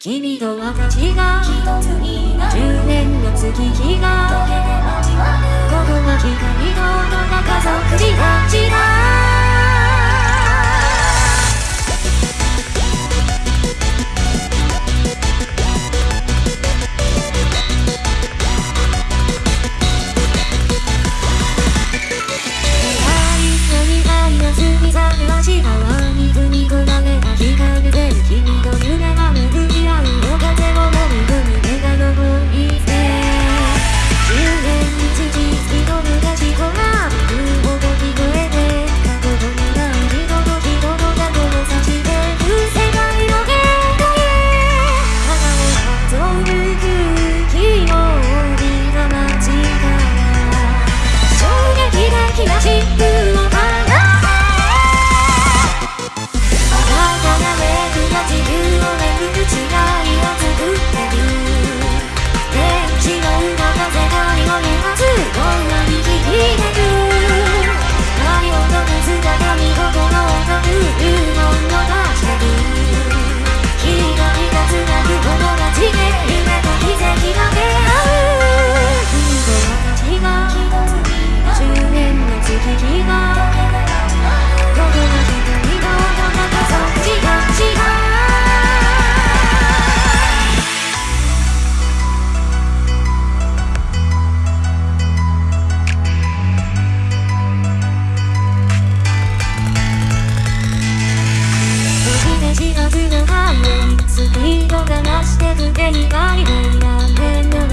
君と私が一つにな10年の月日が溶けてずのハイウスピードが増してく手にバリバリな面